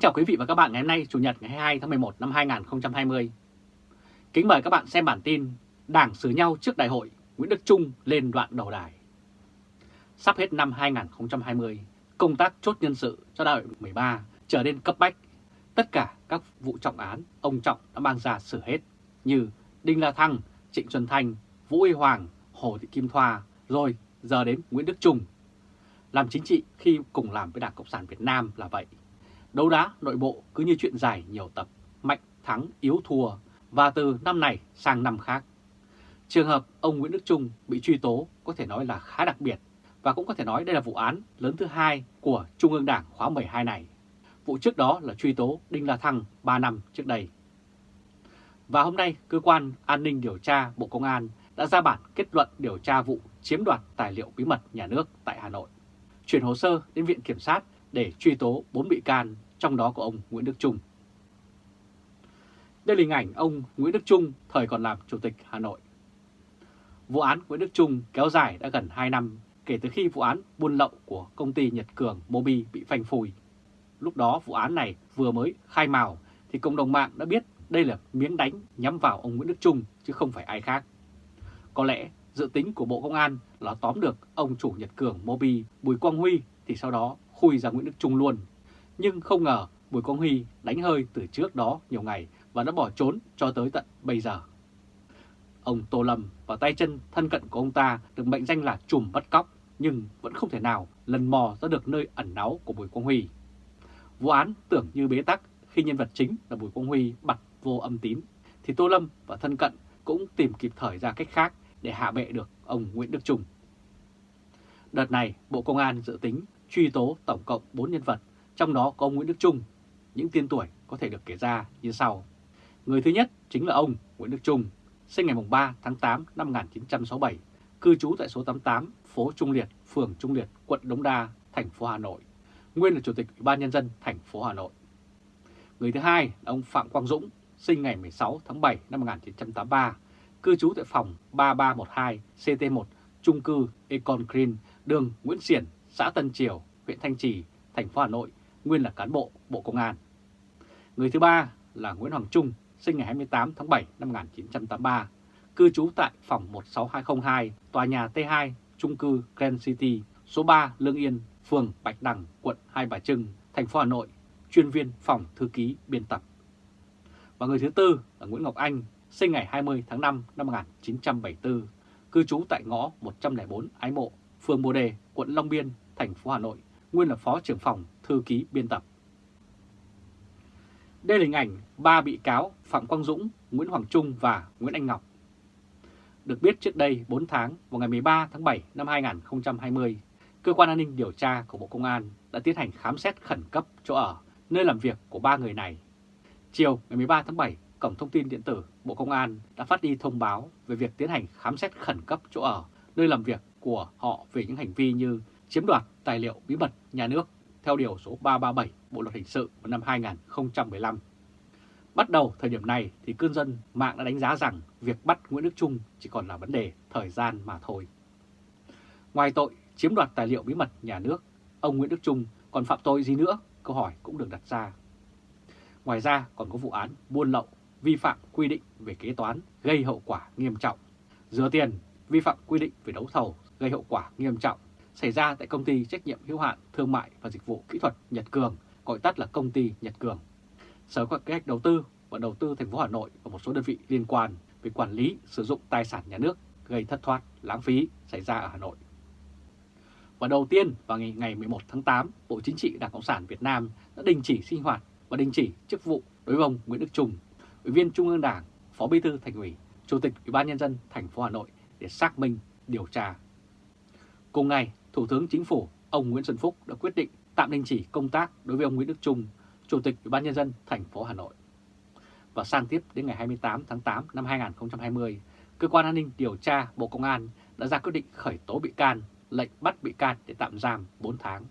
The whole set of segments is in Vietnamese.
Kính chào quý vị và các bạn ngày hôm nay Chủ nhật ngày 22 tháng 11 năm 2020. Kính mời các bạn xem bản tin Đảng xử nhau trước đại hội, Nguyễn Đức Trung lên đoạn đầu đài. Sắp hết năm 2020, công tác chốt nhân sự cho đại hội 13 trở nên cấp bách. Tất cả các vụ trọng án ông Trọng đã mang ra xử hết như Đinh La Thăng, Trịnh Xuân Thanh, Vũ Y Hoàng, Hồ Thị Kim Thoa, rồi giờ đến Nguyễn Đức Trung. Làm chính trị khi cùng làm với Đảng Cộng sản Việt Nam là vậy. Đấu đá nội bộ cứ như chuyện dài nhiều tập, mạnh thắng yếu thua và từ năm này sang năm khác. Trường hợp ông Nguyễn Đức Trung bị truy tố có thể nói là khá đặc biệt và cũng có thể nói đây là vụ án lớn thứ hai của Trung ương Đảng khóa 12 này. Vụ trước đó là truy tố Đinh La Thăng 3 năm trước đây. Và hôm nay, Cơ quan An ninh Điều tra Bộ Công an đã ra bản kết luận điều tra vụ chiếm đoạt tài liệu bí mật nhà nước tại Hà Nội. Chuyển hồ sơ đến Viện Kiểm sát để truy tố 4 bị can, trong đó có ông Nguyễn Đức Trung. Đây là hình ảnh ông Nguyễn Đức Trung thời còn làm Chủ tịch Hà Nội. Vụ án Nguyễn Đức Trung kéo dài đã gần 2 năm kể từ khi vụ án buôn lậu của công ty Nhật Cường Mobi bị phanh phui. Lúc đó vụ án này vừa mới khai mào thì cộng đồng mạng đã biết đây là miếng đánh nhắm vào ông Nguyễn Đức Trung chứ không phải ai khác. Có lẽ dự tính của Bộ Công an là tóm được ông chủ Nhật Cường Mobi Bùi Quang Huy thì sau đó khui ra Nguyễn Đức Trung luôn. Nhưng không ngờ Bùi Quang Huy đánh hơi từ trước đó nhiều ngày và đã bỏ trốn cho tới tận bây giờ. Ông Tô Lâm và tay chân thân cận của ông ta được mệnh danh là trùm bắt cóc nhưng vẫn không thể nào lần mò ra được nơi ẩn náu của Bùi Quang Huy. Vụ án tưởng như bế tắc khi nhân vật chính là Bùi Quang Huy bật vô âm tín, thì Tô Lâm và thân cận cũng tìm kịp thời ra cách khác để hạ bệ được ông Nguyễn Đức Trung. Đợt này, Bộ Công an dự tính truy tố tổng cộng 4 nhân vật, trong đó có ông Nguyễn Đức Trung. Những tiên tuổi có thể được kể ra như sau. Người thứ nhất chính là ông Nguyễn Đức Trung, sinh ngày 3 tháng 8 năm 1967, cư trú tại số 88 phố Trung Liệt, phường Trung Liệt, quận Đống Đa, thành phố Hà Nội. Nguyên là Chủ tịch Ủy ban Nhân dân thành phố Hà Nội. Người thứ hai là ông Phạm Quang Dũng, sinh ngày 16 tháng 7 năm 1983, cư trú tại phòng 3312 CT1 trung cư Econ Green, đường Nguyễn Xiển, xã Tân Triều, huyện Thanh Trì, thành phố Hà Nội, nguyên là cán bộ Bộ Công an. Người thứ ba là Nguyễn Hoàng Trung, sinh ngày 28 tháng 7 năm 1983, cư trú tại phòng 16202, tòa nhà T2, trung cư Grand City, số 3 Lương Yên, phường Bạch Đằng, quận Hai Bà Trưng, thành phố Hà Nội, chuyên viên phòng thư ký biên tập. Và người thứ tư là Nguyễn Ngọc Anh, sinh ngày 20 tháng 5 năm 1974, cư trú tại ngõ 104 Ái Mộ, phường Bồ Đề, quận Long Biên, thành phố Hà Nội, nguyên là phó trưởng phòng thư ký biên tập. Đây là hình ảnh ba bị cáo Phạm Quang Dũng, Nguyễn Hoàng Trung và Nguyễn Anh Ngọc. Được biết trước đây 4 tháng vào ngày 13 tháng 7 năm 2020, Cơ quan An ninh Điều tra của Bộ Công an đã tiến hành khám xét khẩn cấp chỗ ở, nơi làm việc của ba người này. Chiều ngày 13 tháng 7, Cổng Thông tin Điện tử Bộ Công an đã phát đi thông báo về việc tiến hành khám xét khẩn cấp chỗ ở, nơi làm việc của họ về những hành vi như chiếm đoạt tài liệu bí mật nhà nước theo Điều số 337 Bộ Luật Hình sự vào năm 2015. Bắt đầu thời điểm này thì cư dân mạng đã đánh giá rằng việc bắt Nguyễn Đức Trung chỉ còn là vấn đề thời gian mà thôi. Ngoài tội chiếm đoạt tài liệu bí mật nhà nước, ông Nguyễn Đức Trung còn phạm tội gì nữa? Câu hỏi cũng được đặt ra. Ngoài ra còn có vụ án buôn lậu, vi phạm quy định về kế toán gây hậu quả nghiêm trọng, rửa tiền, vi phạm quy định về đấu thầu gây hậu quả nghiêm trọng xảy ra tại công ty trách nhiệm hữu hạn thương mại và dịch vụ kỹ thuật Nhật Cường, gọi tắt là công ty Nhật Cường. Sở kế hoạch đầu tư và đầu tư thành phố Hà Nội và một số đơn vị liên quan về quản lý sử dụng tài sản nhà nước gây thất thoát, lãng phí xảy ra ở Hà Nội. Và đầu tiên vào ngày, ngày 11 tháng 8, Bộ Chính trị Đảng Cộng sản Việt Nam đã đình chỉ sinh hoạt và đình chỉ chức vụ đối với ông Nguyễn Đức Trung, Ủy viên Trung ương Đảng, Phó Bí thư Thành ủy, Chủ tịch Ủy ban nhân dân thành phố Hà Nội để xác minh, điều tra. Cùng ngày, Thủ tướng Chính phủ ông Nguyễn Xuân Phúc đã quyết định tạm đình chỉ công tác đối với ông Nguyễn Đức Trung, Chủ tịch Ủy ban nhân dân thành phố Hà Nội. Và sang tiếp đến ngày 28 tháng 8 năm 2020, Cơ quan An ninh Điều tra Bộ Công an đã ra quyết định khởi tố bị can, lệnh bắt bị can để tạm giam 4 tháng,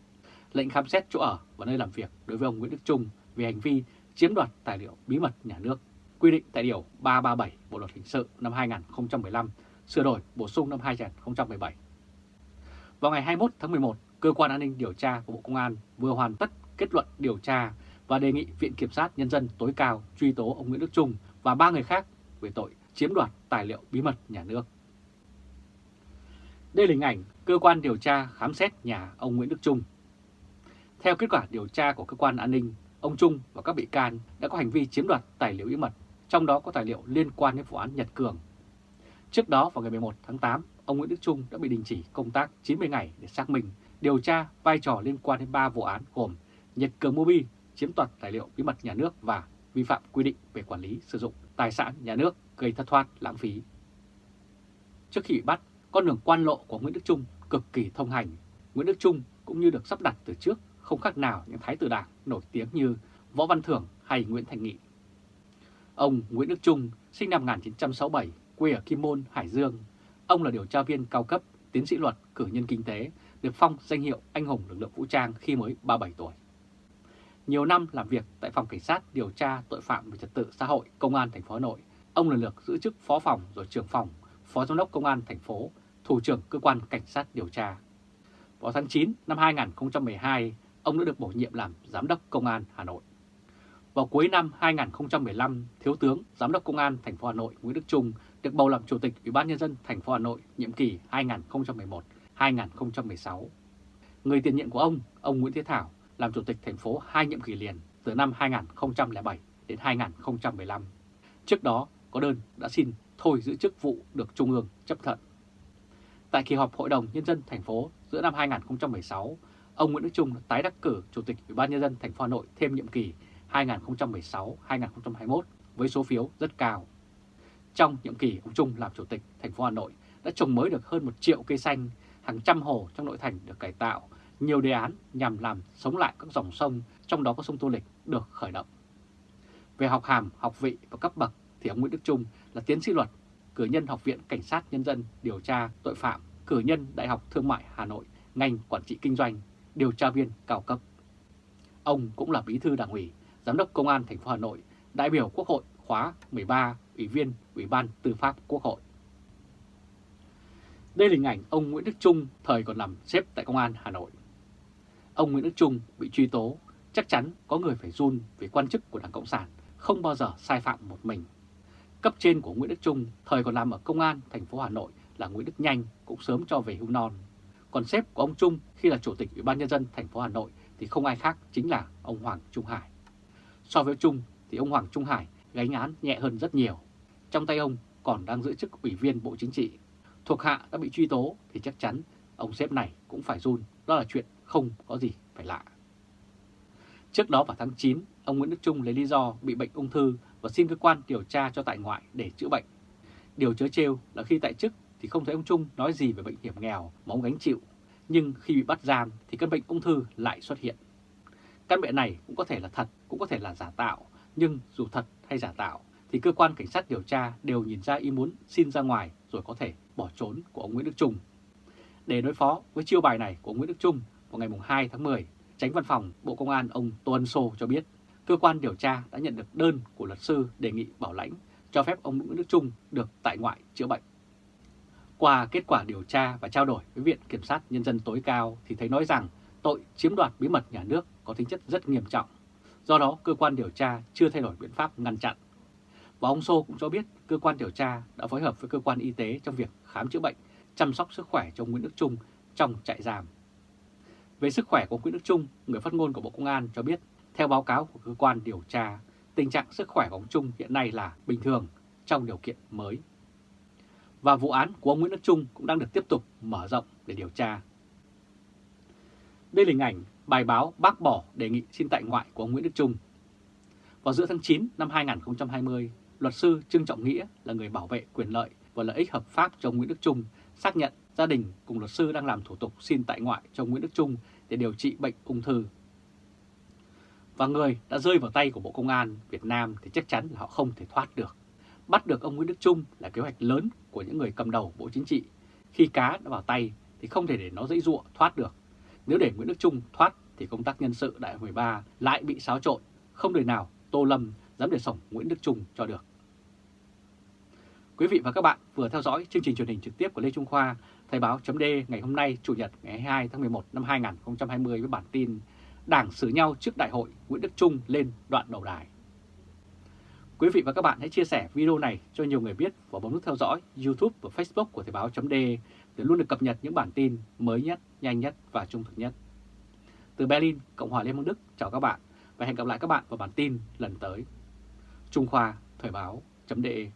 lệnh khám xét chỗ ở và nơi làm việc đối với ông Nguyễn Đức Trung về hành vi chiếm đoạt tài liệu bí mật nhà nước, quy định tại Điều 337 Bộ Luật Hình sự năm 2015, sửa đổi bổ sung năm 2017. Vào ngày 21 tháng 11, Cơ quan An ninh Điều tra của Bộ Công an vừa hoàn tất kết luận điều tra và đề nghị Viện Kiểm sát Nhân dân tối cao truy tố ông Nguyễn Đức Trung và ba người khác về tội chiếm đoạt tài liệu bí mật nhà nước. Đây là hình ảnh cơ quan điều tra khám xét nhà ông Nguyễn Đức Trung. Theo kết quả điều tra của cơ quan an ninh, ông Trung và các bị can đã có hành vi chiếm đoạt tài liệu bí mật, trong đó có tài liệu liên quan đến vụ án Nhật Cường. Trước đó vào ngày 11 tháng 8, ông Nguyễn Đức Trung đã bị đình chỉ công tác 90 ngày để xác minh, điều tra vai trò liên quan đến 3 vụ án gồm Nhật Cường Mobi chiếm đoạt tài liệu bí mật nhà nước và vi phạm quy định về quản lý sử dụng tài sản nhà nước gây thất thoát lãng phí. Trước khi bị bắt, con đường quan lộ của Nguyễn Đức Trung cực kỳ thông hành. Nguyễn Đức Trung cũng như được sắp đặt từ trước không khác nào những thái tử đảng nổi tiếng như Võ Văn Thưởng hay Nguyễn Thành Nghị. Ông Nguyễn Đức Trung sinh năm 1967, quê ở Kim Môn, Hải Dương. Ông là điều tra viên cao cấp, tiến sĩ luật, cử nhân kinh tế, được phong danh hiệu anh hùng lực lượng vũ trang khi mới 37 tuổi. Nhiều năm làm việc tại phòng cảnh sát điều tra tội phạm về trật tự xã hội công an thành phố Hà Nội, ông lần lượt giữ chức phó phòng rồi trưởng phòng, phó giám đốc công an thành phố, thủ trưởng cơ quan cảnh sát điều tra. Vào tháng 9 năm 2012, ông đã được bổ nhiệm làm giám đốc công an Hà Nội. Vào cuối năm 2015, Thiếu tướng Giám đốc Công an thành phố Hà Nội Nguyễn Đức Trung được bầu làm Chủ tịch Ủy ban nhân dân thành phố Hà Nội nhiệm kỳ 2011-2016. Người tiền nhiệm của ông, ông Nguyễn Thế Thảo, làm Chủ tịch thành phố hai nhiệm kỳ liền từ năm 2007 đến 2015. Trước đó có đơn đã xin thôi giữ chức vụ được Trung ương chấp thuận. Tại kỳ họp Hội đồng Nhân dân thành phố giữa năm 2016, ông Nguyễn Đức Trung tái đắc cử Chủ tịch Ủy ban Nhân dân thành phố Hà Nội thêm nhiệm kỳ 2016-2021 với số phiếu rất cao. Trong nhiệm kỳ ông Trung làm Chủ tịch thành phố Hà Nội đã trồng mới được hơn 1 triệu cây xanh, hàng trăm hồ trong nội thành được cải tạo, nhiều đề án nhằm làm sống lại các dòng sông, trong đó có sông Tô Lịch được khởi động. Về học hàm, học vị và cấp bậc thì ông Nguyễn Đức Trung là tiến sĩ luật, cử nhân Học viện Cảnh sát Nhân dân điều tra tội phạm, cử nhân Đại học Thương mại Hà Nội, ngành quản trị kinh doanh, điều tra viên cao cấp. Ông cũng là bí thư đảng ủy, giám đốc công an thành phố Hà Nội, đại biểu Quốc hội khóa 13, ủy viên Ủy ban Tư pháp Quốc hội. Đây là hình ảnh ông Nguyễn Đức Trung thời còn làm xếp tại Công an Hà Nội. Ông Nguyễn Đức Trung bị truy tố, chắc chắn có người phải run vì quan chức của Đảng Cộng sản không bao giờ sai phạm một mình. Cấp trên của Nguyễn Đức Trung thời còn làm ở Công an thành phố Hà Nội là Nguyễn Đức Nhanh cũng sớm cho về hưu non. Còn sếp của ông Trung khi là Chủ tịch Ủy ban Nhân dân thành phố Hà Nội thì không ai khác chính là ông Hoàng Trung Hải. So với Trung thì ông Hoàng Trung Hải gánh án nhẹ hơn rất nhiều. Trong tay ông còn đang giữ chức Ủy viên Bộ Chính trị. Thuộc hạ đã bị truy tố thì chắc chắn ông sếp này cũng phải run, đó là chuyện không có gì phải lạ. Trước đó vào tháng 9, ông Nguyễn Đức Trung lấy lý do bị bệnh ung thư và xin cơ quan điều tra cho tại ngoại để chữa bệnh. Điều chớ trêu là khi tại chức thì không thấy ông Trung nói gì về bệnh hiểm nghèo mà ông gánh chịu, nhưng khi bị bắt giam thì căn bệnh ung thư lại xuất hiện. Căn bệnh này cũng có thể là thật, cũng có thể là giả tạo, nhưng dù thật hay giả tạo thì cơ quan cảnh sát điều tra đều nhìn ra ý muốn xin ra ngoài rồi có thể bỏ trốn của ông Nguyễn Đức Trung. Để đối phó với chiêu bài này của Nguyễn Đức Trung vào ngày 2 tháng 10, Tránh Văn phòng Bộ Công an ông Tô Ân Sô cho biết cơ quan điều tra đã nhận được đơn của luật sư đề nghị bảo lãnh cho phép ông Nguyễn Đức Trung được tại ngoại chữa bệnh. Qua kết quả điều tra và trao đổi với Viện Kiểm sát Nhân dân tối cao thì thấy nói rằng tội chiếm đoạt bí mật nhà nước có tính chất rất nghiêm trọng. Do đó, cơ quan điều tra chưa thay đổi biện pháp ngăn chặn. Và ông Sô cũng cho biết cơ quan điều tra đã phối hợp với cơ quan y tế trong việc khám chữa bệnh, chăm sóc sức khỏe cho Nguyễn Đức Trung trong trại giam. Về sức khỏe của Nguyễn Đức Trung, người phát ngôn của Bộ Công an cho biết, theo báo cáo của cơ quan điều tra, tình trạng sức khỏe của ông Trung hiện nay là bình thường trong điều kiện mới. Và vụ án của ông Nguyễn Đức Trung cũng đang được tiếp tục mở rộng để điều tra. Đây là hình ảnh bài báo bác bỏ đề nghị xin tại ngoại của ông Nguyễn Đức Trung. Vào giữa tháng 9 năm 2020, luật sư Trương Trọng Nghĩa là người bảo vệ quyền lợi và lợi ích hợp pháp cho ông Nguyễn Đức Trung xác nhận gia đình cùng luật sư đang làm thủ tục xin tại ngoại cho Nguyễn Đức Trung để điều trị bệnh ung thư. Và người đã rơi vào tay của Bộ Công an Việt Nam thì chắc chắn là họ không thể thoát được. Bắt được ông Nguyễn Đức Trung là kế hoạch lớn của những người cầm đầu Bộ Chính trị. Khi cá đã vào tay thì không thể để nó dễ dụa thoát được. Nếu để Nguyễn Đức Trung thoát thì công tác nhân sự đại 13 lại bị xáo trộn, không đời nào Tô Lâm dám để sổng Nguyễn Đức Trung cho được. Quý vị và các bạn vừa theo dõi chương trình truyền hình trực tiếp của Lê Trung Khoa, Thời báo chấm ngày hôm nay Chủ nhật ngày 22 tháng 11 năm 2020 với bản tin đảng xử nhau trước đại hội Nguyễn Đức Trung lên đoạn đầu đài. Quý vị và các bạn hãy chia sẻ video này cho nhiều người biết và bấm nút theo dõi YouTube và Facebook của Thời báo .de để luôn được cập nhật những bản tin mới nhất, nhanh nhất và trung thực nhất. Từ Berlin, Cộng hòa Liên bang Đức, chào các bạn và hẹn gặp lại các bạn vào bản tin lần tới. Trung Khoa Thời báo .de